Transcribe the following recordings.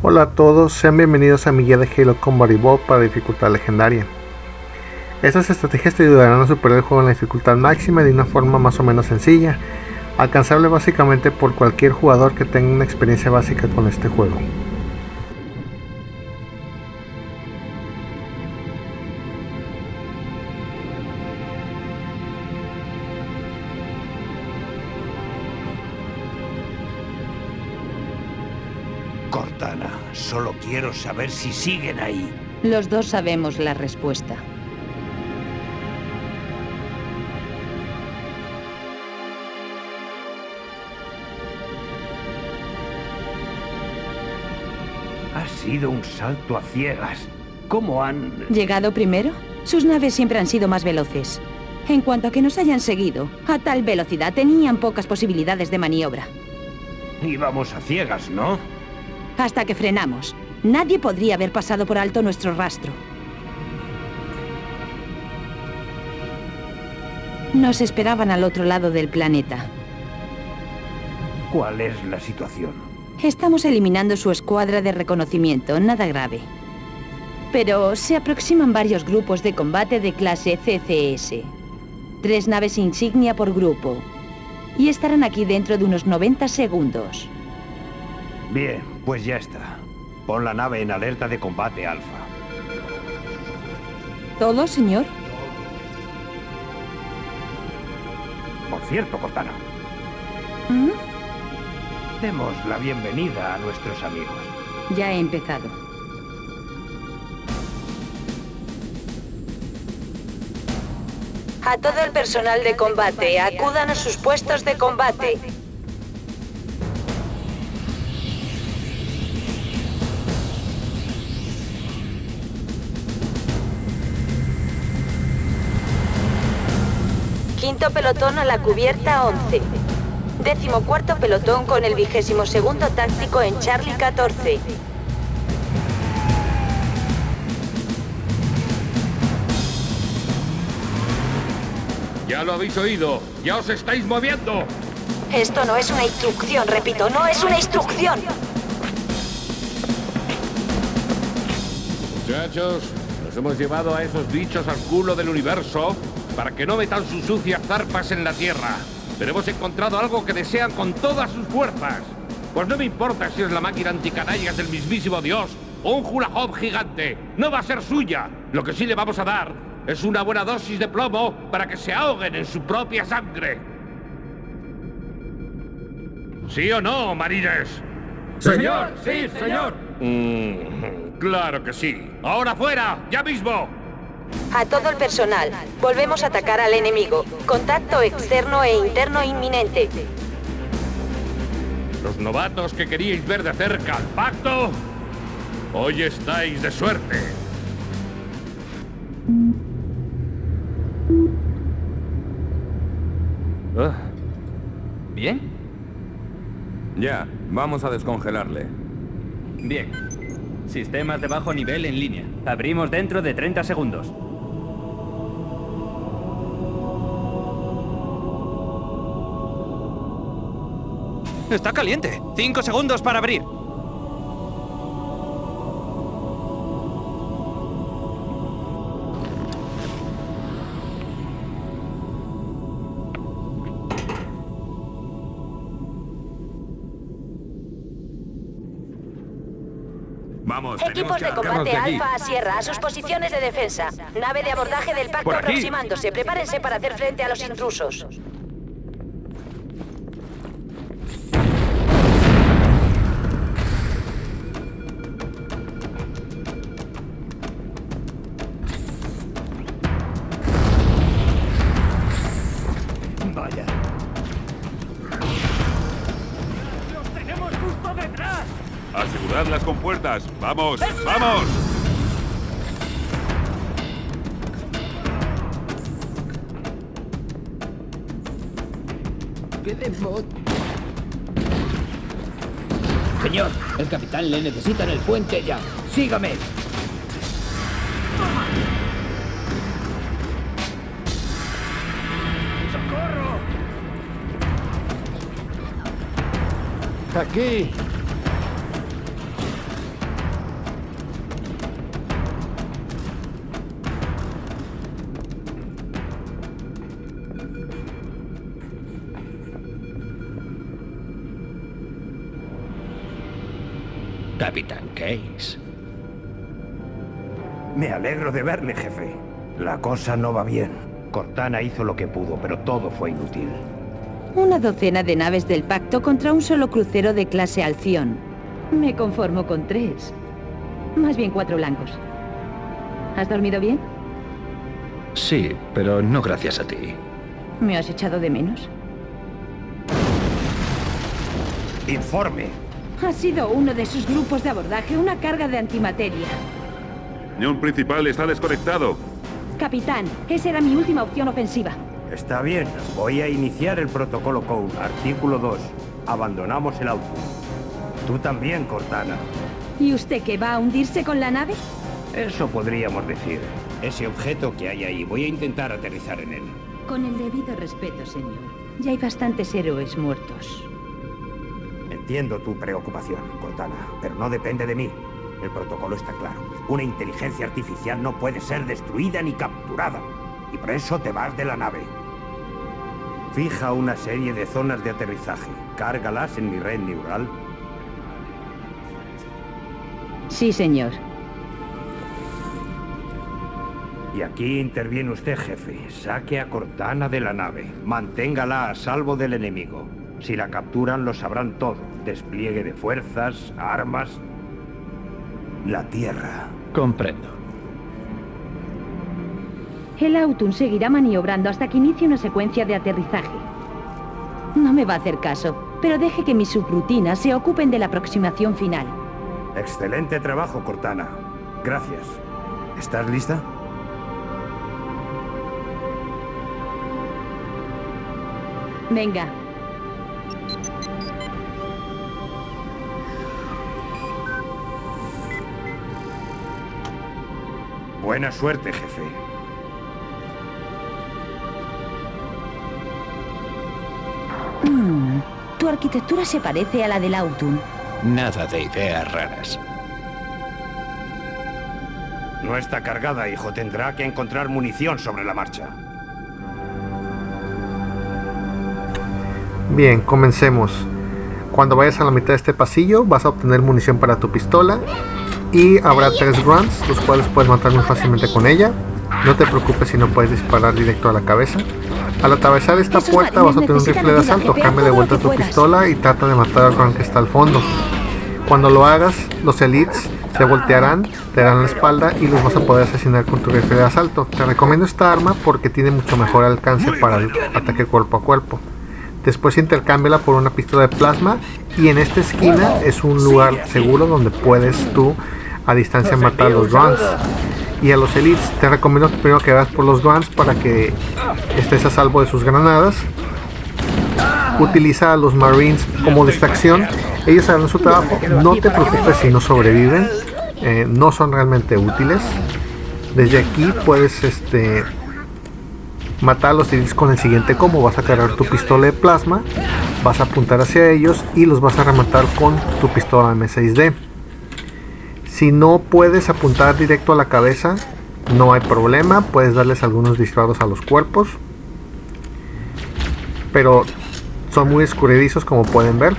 Hola a todos, sean bienvenidos a mi guía de Halo Combat Evolved para dificultad legendaria. Estas estrategias te ayudarán a superar el juego en la dificultad máxima de una forma más o menos sencilla, alcanzable básicamente por cualquier jugador que tenga una experiencia básica con este juego. Quiero saber si siguen ahí. Los dos sabemos la respuesta. Ha sido un salto a ciegas. ¿Cómo han...? ¿Llegado primero? Sus naves siempre han sido más veloces. En cuanto a que nos hayan seguido, a tal velocidad tenían pocas posibilidades de maniobra. Íbamos a ciegas, ¿no? Hasta que frenamos. Nadie podría haber pasado por alto nuestro rastro. Nos esperaban al otro lado del planeta. ¿Cuál es la situación? Estamos eliminando su escuadra de reconocimiento, nada grave. Pero se aproximan varios grupos de combate de clase CCS. Tres naves insignia por grupo. Y estarán aquí dentro de unos 90 segundos. Bien, pues ya está. Pon la nave en alerta de combate, Alfa. ¿Todo, señor? Por cierto, Cortana, ¿Mm? demos la bienvenida a nuestros amigos. Ya he empezado. A todo el personal de combate, acudan a sus puestos de combate. Quinto pelotón a la cubierta 11. Décimo cuarto pelotón con el vigésimo segundo táctico en Charlie 14. Ya lo habéis oído. Ya os estáis moviendo. Esto no es una instrucción, repito, no es una instrucción. Muchachos, nos hemos llevado a esos bichos al culo del universo para que no metan sus sucias zarpas en la Tierra. Pero hemos encontrado algo que desean con todas sus fuerzas. Pues no me importa si es la máquina anticanallas del mismísimo Dios o un hula hoop gigante. No va a ser suya. Lo que sí le vamos a dar es una buena dosis de plomo para que se ahoguen en su propia sangre. ¿Sí o no, marines? Señor, sí, señor. Mm, claro que sí. ¡Ahora fuera! ¡Ya mismo! A todo el personal, volvemos a atacar al enemigo. Contacto externo e interno inminente. Los novatos que queríais ver de cerca al pacto, hoy estáis de suerte. Ah. ¿Bien? Ya, vamos a descongelarle. Bien. Sistemas de bajo nivel en línea. Abrimos dentro de 30 segundos. Está caliente. Cinco segundos para abrir. Vamos, Equipos de combate. Alfa a Sierra, a sus posiciones de defensa. Nave de abordaje del pacto aproximándose. Prepárense para hacer frente a los intrusos. ¡Vamos! ¡Vamos! Señor, el capitán le necesita en el puente ya. Sígame. Aquí. Me alegro de verle, jefe. La cosa no va bien. Cortana hizo lo que pudo, pero todo fue inútil. Una docena de naves del pacto contra un solo crucero de clase Alción. Me conformo con tres. Más bien cuatro blancos. ¿Has dormido bien? Sí, pero no gracias a ti. ¿Me has echado de menos? Informe. Ha sido uno de sus grupos de abordaje, una carga de antimateria. Neon principal está desconectado. Capitán, esa era mi última opción ofensiva. Está bien. Voy a iniciar el protocolo Code. Artículo 2. Abandonamos el auto. Tú también, Cortana. ¿Y usted qué va a hundirse con la nave? Eso podríamos decir. Ese objeto que hay ahí, voy a intentar aterrizar en él. Con el debido respeto, señor. Ya hay bastantes héroes muertos. Entiendo tu preocupación, Cortana, pero no depende de mí. El protocolo está claro. Una inteligencia artificial no puede ser destruida ni capturada. Y por eso te vas de la nave. Fija una serie de zonas de aterrizaje. Cárgalas en mi red neural. Sí, señor. Y aquí interviene usted, jefe. Saque a Cortana de la nave. Manténgala a salvo del enemigo. Si la capturan, lo sabrán todo. Despliegue de fuerzas, armas... La Tierra. Comprendo. El Autun seguirá maniobrando hasta que inicie una secuencia de aterrizaje. No me va a hacer caso, pero deje que mis subrutinas se ocupen de la aproximación final. Excelente trabajo, Cortana. Gracias. ¿Estás lista? Venga. Buena suerte, jefe. Mm, tu arquitectura se parece a la del Autun. Nada de ideas raras. No está cargada, hijo. Tendrá que encontrar munición sobre la marcha. Bien, comencemos. Cuando vayas a la mitad de este pasillo vas a obtener munición para tu pistola y habrá tres grunts, los cuales puedes matar muy fácilmente con ella. No te preocupes si no puedes disparar directo a la cabeza. Al atravesar esta puerta vas a tener un rifle de asalto. Cambia de vuelta tu pistola y trata de matar al grunt que está al fondo. Cuando lo hagas, los elites se voltearán, te darán la espalda y los vas a poder asesinar con tu rifle de asalto. Te recomiendo esta arma porque tiene mucho mejor alcance para el ataque cuerpo a cuerpo. Después intercámbiala por una pistola de plasma y en esta esquina es un lugar seguro donde puedes tú a distancia matar a los grunts. Y a los elites te recomiendo que primero que hagas por los grunts para que estés a salvo de sus granadas. Utiliza a los marines como distracción. Ellos harán su trabajo. No te preocupes si no sobreviven. Eh, no son realmente útiles. Desde aquí puedes este matar a los elites con el siguiente combo. Vas a cargar tu pistola de plasma, vas a apuntar hacia ellos y los vas a rematar con tu pistola M6D. Si no puedes apuntar directo a la cabeza, no hay problema, puedes darles algunos disparos a los cuerpos. Pero son muy escurridizos como pueden ver.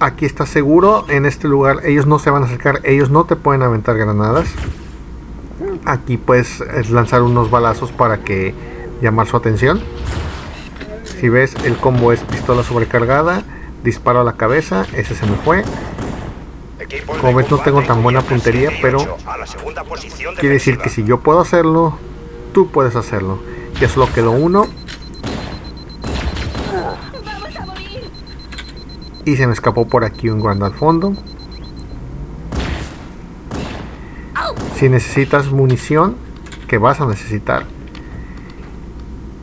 Aquí estás seguro, en este lugar ellos no se van a acercar, ellos no te pueden aventar granadas aquí puedes lanzar unos balazos para que llamar su atención. Si ves el combo es pistola sobrecargada disparo a la cabeza ese se me fue. Como ves no tengo tan buena puntería pero quiere decir que si yo puedo hacerlo tú puedes hacerlo. Ya solo quedó uno. Y se me escapó por aquí un guarda al fondo si necesitas munición que vas a necesitar.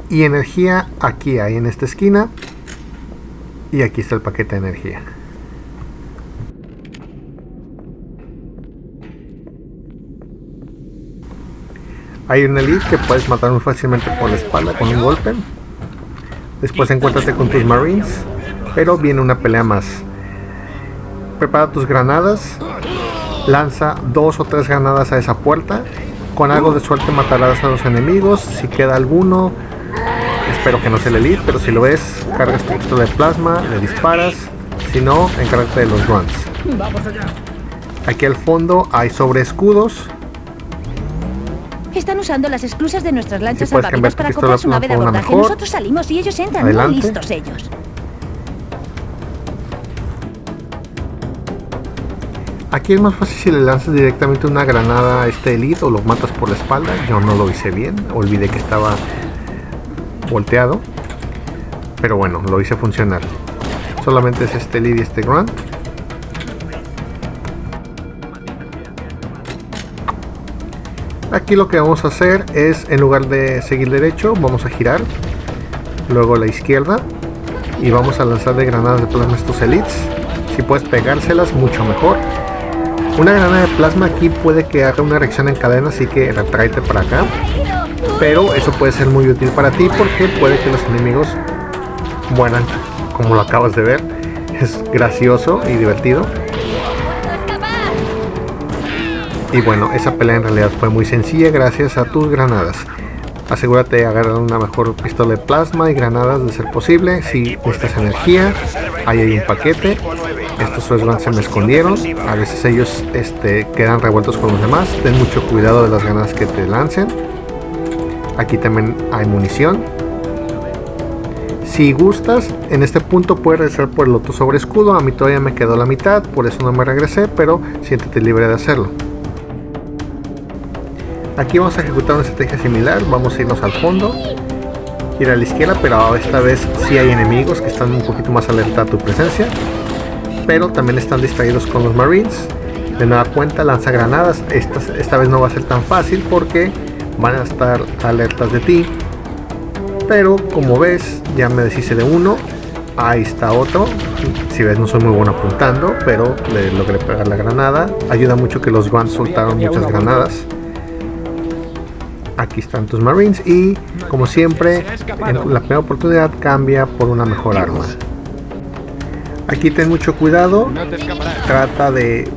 Y energía aquí hay en esta esquina. Y aquí está el paquete de energía. Hay un elite que puedes matar muy fácilmente por la espalda con un golpe. Después encuéntrate con tus marines pero viene una pelea más. Prepara tus granadas lanza dos o tres granadas a esa puerta. Con algo de suerte matarás a los enemigos. Si queda alguno, espero que no sea el elite, pero si lo ves, cargas tu pistola de plasma, le disparas. Si no, encárgate de los grunts. Aquí al fondo hay sobre escudos. Están usando las esclusas de nuestras lanchas Si salvavidas para su pistola nave de una abordaje. mejor. Nosotros salimos y ellos entran. Adelante. Listos ellos. Aquí es más fácil si le lanzas directamente una granada a este elite o lo matas por la espalda. Yo no lo hice bien, olvidé que estaba volteado. Pero bueno, lo hice funcionar. Solamente es este elite y este grunt. Aquí lo que vamos a hacer es, en lugar de seguir derecho, vamos a girar. Luego la izquierda. Y vamos a lanzarle granadas de plasma estos elites. Si puedes pegárselas, mucho mejor. Una granada de plasma aquí puede que haga una reacción en cadena, así que retráete para acá. Pero eso puede ser muy útil para ti porque puede que los enemigos mueran, como lo acabas de ver. Es gracioso y divertido. Y bueno, esa pelea en realidad fue muy sencilla gracias a tus granadas. Asegúrate de agarrar una mejor pistola de plasma y granadas de ser posible. Si necesitas energía, ahí hay un paquete. Estos Swordguns se me escondieron. A veces ellos este, quedan revueltos con los demás. Ten mucho cuidado de las granadas que te lancen. Aquí también hay munición. Si gustas, en este punto puedes regresar por el otro sobre escudo. A mí todavía me quedó la mitad, por eso no me regresé, pero siéntete libre de hacerlo. Aquí vamos a ejecutar una estrategia similar. Vamos a irnos al fondo. Ir a la izquierda, pero esta vez sí hay enemigos que están un poquito más alerta a tu presencia. Pero también están distraídos con los marines. De nueva cuenta, lanza granadas. Esta, esta vez no va a ser tan fácil porque van a estar alertas de ti. Pero como ves, ya me deshice de uno. Ahí está otro. Si ves, no soy muy bueno apuntando, pero le logré pegar la granada. Ayuda mucho que los Guns soltaron muchas granadas. Aquí están tus Marines y, como siempre, en la primera oportunidad cambia por una mejor arma. Aquí ten mucho cuidado. Trata de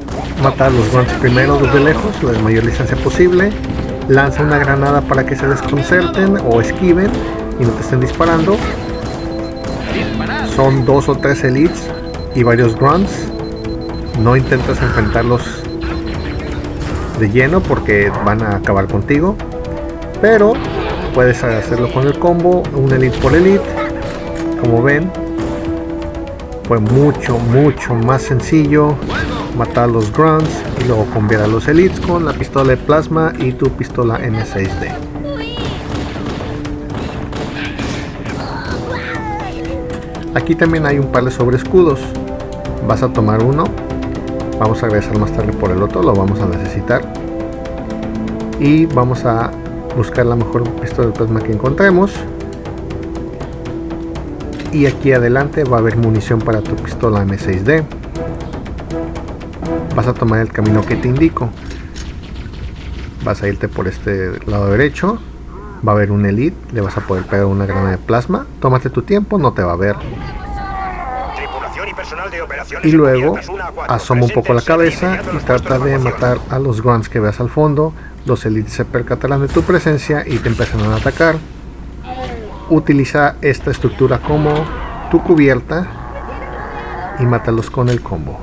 matar los Guns primero desde lejos, la mayor distancia posible. Lanza una granada para que se desconcerten o esquiven y no te estén disparando. Son dos o tres elites y varios grunts. No intentes enfrentarlos de lleno porque van a acabar contigo. Pero puedes hacerlo con el combo, un elite por elite. Como ven, fue mucho, mucho más sencillo matar a los grunts y luego cambiar a los elites con la pistola de plasma y tu pistola M6D. Aquí también hay un par de sobreescudos. Vas a tomar uno. Vamos a regresar más tarde por el otro, lo vamos a necesitar. Y vamos a buscar la mejor pistola de plasma que encontremos. Y aquí adelante va a haber munición para tu pistola M6D. Vas a tomar el camino que te indico. Vas a irte por este lado derecho. Va a haber un elite, le vas a poder pegar una granada de plasma. Tómate tu tiempo, no te va a ver. Y luego asoma un poco la cabeza y trata de matar a los grunts que veas al fondo. Los elites se percatarán de tu presencia y te empezarán a atacar. Utiliza esta estructura como tu cubierta y mátalos con el combo.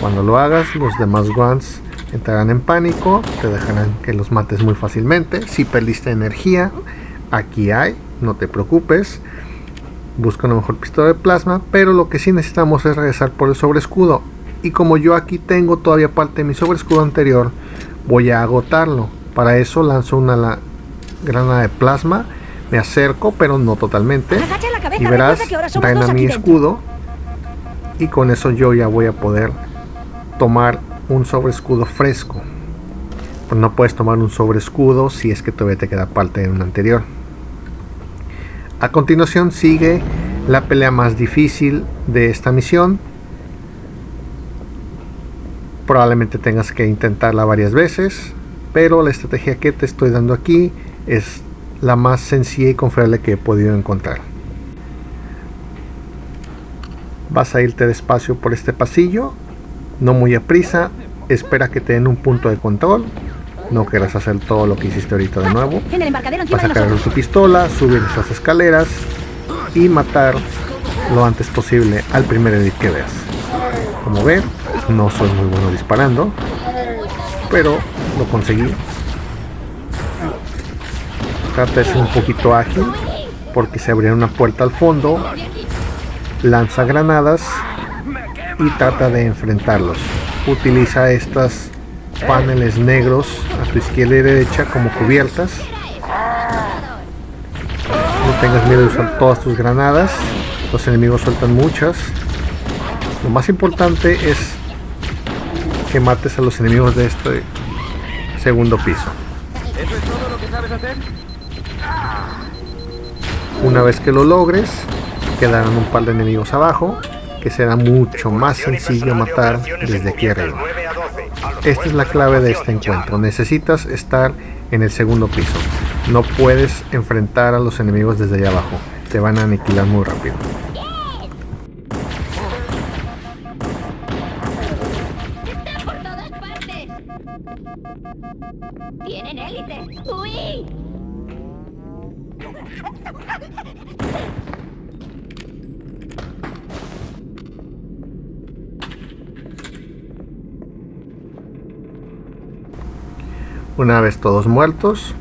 Cuando lo hagas, los demás grunts entrarán en pánico, te dejarán que los mates muy fácilmente. Si perdiste energía, aquí hay, no te preocupes. Busca una mejor pistola de plasma, pero lo que sí necesitamos es regresar por el sobreescudo. Y como yo aquí tengo todavía parte de mi sobreescudo anterior, voy a agotarlo. Para eso lanzo una la granada de plasma, me acerco, pero no totalmente. Cabeza, Y verás, dos mi escudo. Y con eso yo ya voy a poder tomar un sobreescudo fresco. Pero no puedes tomar un sobreescudo si es que todavía te queda parte de un anterior. A continuación sigue la pelea más difícil de esta misión. Probablemente tengas que intentarla varias veces, pero la estrategia que te estoy dando aquí es la más sencilla y confiable que he podido encontrar. Vas a irte despacio por este pasillo, no muy a prisa, espera que te den un punto de control. No quieras hacer todo lo que hiciste ahorita de nuevo. Vas a cargar tu pistola, subir esas escaleras y matar lo antes posible al primer edit que veas. Como ven, no soy muy bueno disparando, pero lo conseguí. Trata de ser un poquito ágil porque se abrió una puerta al fondo, lanza granadas y trata de enfrentarlos. Utiliza estas paneles negros a tu izquierda y derecha como cubiertas. No tengas miedo de usar todas tus granadas. Los enemigos sueltan muchas. Lo más importante es que mates a los enemigos de este segundo piso. Una vez que lo logres, quedarán un par de enemigos abajo, que será mucho más sencillo matar desde aquí arriba. Esta es la clave de este encuentro. Necesitas estar en el segundo piso. No puedes enfrentar a los enemigos desde allá abajo. Te van a aniquilar muy rápido. ¡Tienen élite! ¡Uy! Una vez todos muertos,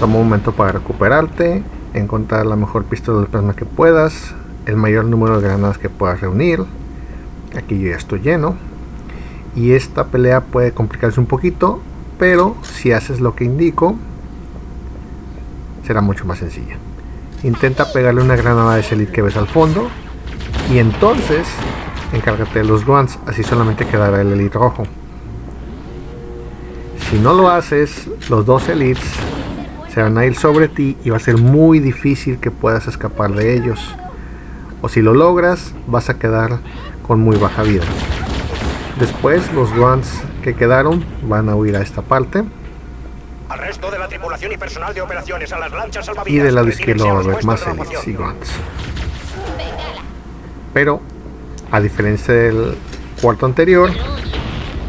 toma un momento para recuperarte, encontrar la mejor pistola de plasma que puedas, el mayor número de granadas que puedas reunir. Aquí yo ya estoy lleno. Y esta pelea puede complicarse un poquito, pero si haces lo que indico, será mucho más sencilla. Intenta pegarle una granada de ese que ves al fondo y entonces encárgate de los guants, así solamente quedará el elite rojo. Si no lo haces, los dos elites se van a ir sobre ti y va a ser muy difícil que puedas escapar de ellos. O si lo logras, vas a quedar con muy baja vida. Después los guants que quedaron van a huir a esta parte. Al resto de la tripulación y personal de operaciones a las lanchas Y del lado izquierdo va a haber más elites y guants. Pero, a diferencia del cuarto anterior,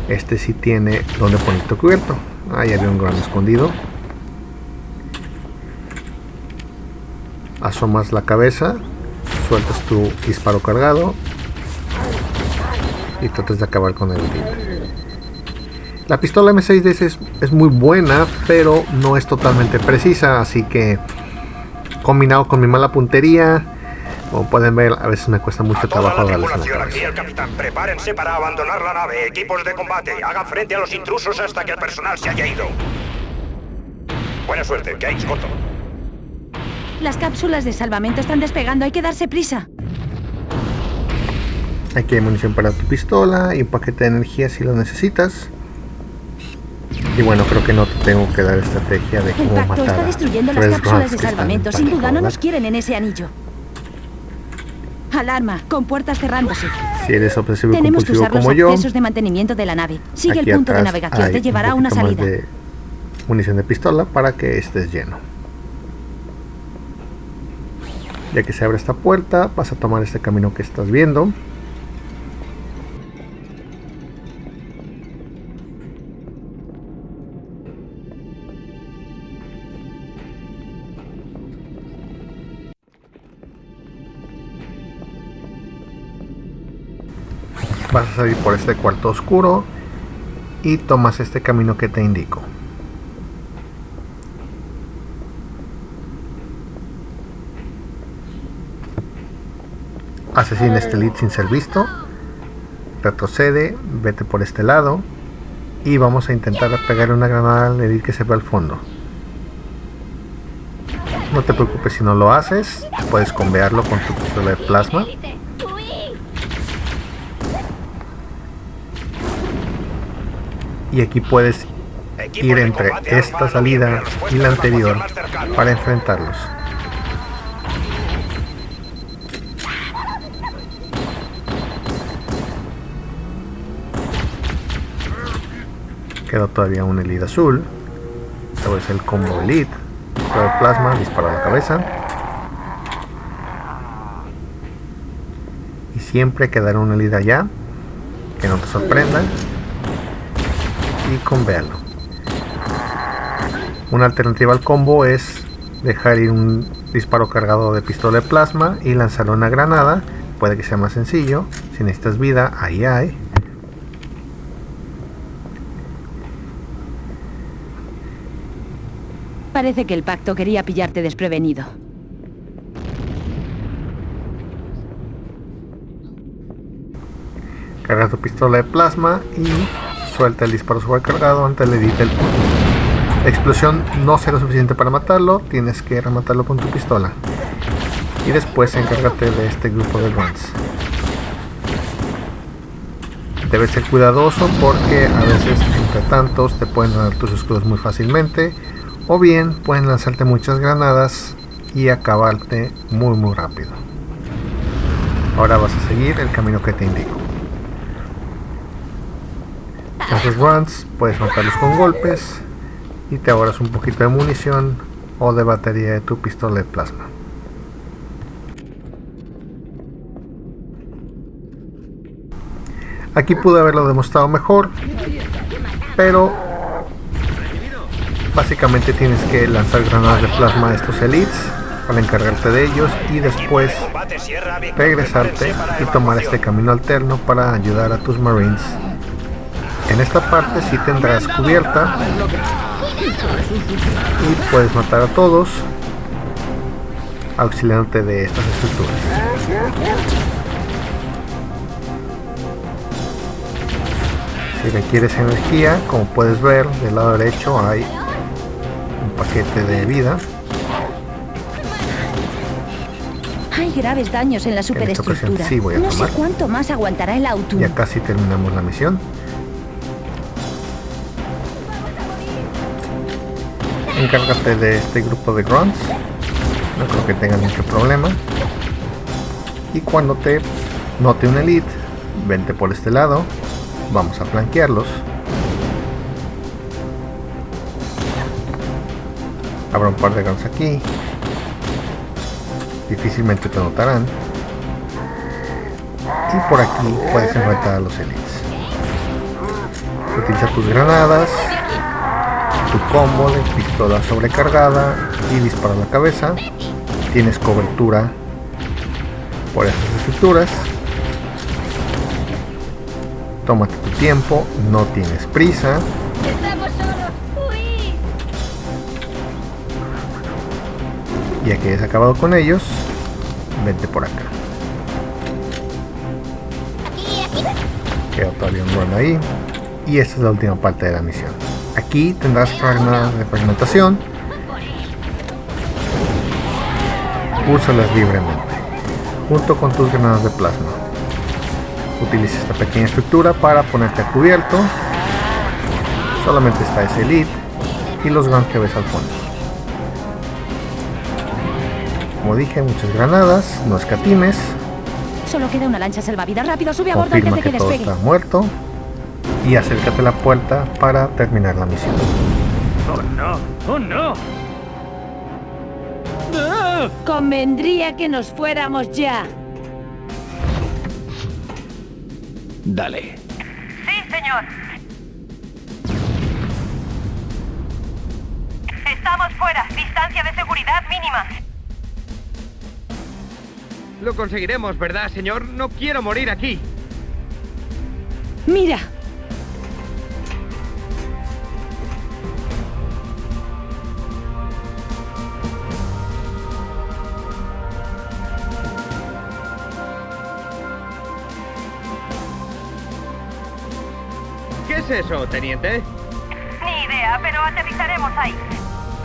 este sí tiene donde poner tu cubierto. Ahí había un gran escondido. Asomas la cabeza, sueltas tu disparo cargado y tratas de acabar con el La pistola M6 es, es muy buena, pero no es totalmente precisa, así que combinado con mi mala puntería, como pueden ver, a veces me cuesta mucho trabajo darles una aquí el capitán. Prepárense para abandonar la nave. Equipos de combate, hagan frente a los intrusos hasta que el personal se haya ido. Buena suerte, que hay corto. Las cápsulas de salvamento están despegando, hay que darse prisa. Aquí hay munición para tu pistola y un paquete de energía si lo necesitas. Y bueno, creo que no te tengo que dar estrategia de cómo Impacto matar está a destruyendo las cápsulas de salvamento. Sin duda no nos quieren en ese anillo. Alarma, con puertas cerrándose. Si eres obsesivo Tenemos que usar los como yo, accesos de mantenimiento de la nave. Sigue el punto de navegación, te un llevará a una poquito más salida. de munición de pistola para que estés lleno. Ya que se abre esta puerta, vas a tomar este camino que estás viendo. Vas a salir por este cuarto oscuro y tomas este camino que te indico. Asesina este lead sin ser visto. Retrocede, vete por este lado. Y vamos a intentar pegar una granada al lead que se ve al fondo. No te preocupes si no lo haces. Puedes convearlo con tu pistola de plasma. Y aquí puedes ir entre esta salida y la anterior para enfrentarlos. Queda todavía un elite azul. Luego es el combo elite. Disparo plasma, disparo a la cabeza. Y siempre quedará un elite allá. Que no te sorprenda. Y convéalo. Una alternativa al combo es dejar ir un disparo cargado de pistola de plasma y lanzar una granada. Puede que sea más sencillo. Si necesitas vida, ahí hay. Parece que el pacto quería pillarte desprevenido. Carga tu pistola de plasma y suelta el disparo sobrecargado antes le edite el La explosión no será suficiente para matarlo, tienes que rematarlo con tu pistola. Y después encárgate de este grupo de runs. Debes ser cuidadoso porque a veces entre tantos te pueden dar tus escudos muy fácilmente o bien pueden lanzarte muchas granadas y acabarte muy muy rápido. Ahora vas a seguir el camino que te indico. Esos runs puedes matarlos con golpes y te ahorras un poquito de munición o de batería de tu pistola de plasma. Aquí pude haberlo demostrado mejor, pero básicamente tienes que lanzar granadas de plasma a estos elites para encargarte de ellos y después regresarte y tomar este camino alterno para ayudar a tus marines en esta parte sí tendrás cubierta y puedes matar a todos auxiliándote de estas estructuras. Si requieres energía, como puedes ver del lado derecho hay un paquete de vida. Hay graves daños en la superestructura. no sé cuánto más aguantará el auto. Ya casi terminamos la misión. Encárgate de este grupo de grunts. No creo que tengan mucho problema. Y cuando te note un elite vente por este lado. Vamos a flanquearlos. Habrá un par de grunts aquí. Difícilmente te notarán. Y por aquí puedes enfrentar a los elites. Utiliza tus granadas tu combo de pistola sobrecargada y dispara la cabeza. Tienes cobertura por estas estructuras. Tómate tu tiempo, no tienes prisa. Ya que hayas acabado con ellos, vente por acá. Queda todavía un run ahí. Y esta es la última parte de la misión. Aquí tendrás granadas de fragmentación. Úsalas libremente, junto con tus granadas de plasma. Utiliza esta pequeña estructura para ponerte a cubierto. Solamente está ese elite y los guns que ves al fondo. Como dije, muchas granadas, no escatimes. Solo queda una lancha salvavidas. Rápido, sube a bordo antes de que, que todo está muerto y acércate a la puerta para terminar la misión. ¡Oh no! ¡Oh no! Convendría que nos fuéramos ya. Dale. Sí, señor. Estamos fuera. Distancia de seguridad mínima. Lo conseguiremos, ¿verdad, señor? No quiero morir aquí. Mira, es eso, teniente? Ni idea, pero aterrizaremos ahí.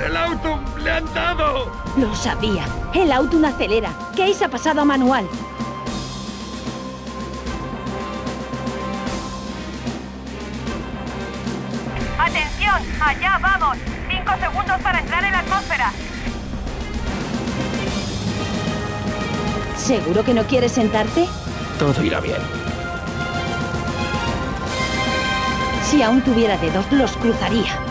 ¡El auto le han dado! Lo sabía. El auto no acelera. Case ha pasado a manual. ¡Atención! ¡Allá vamos! Cinco segundos para entrar en la atmósfera. ¿Seguro que no quieres sentarte? Todo irá bien. Si aún tuviera dedos, los cruzaría.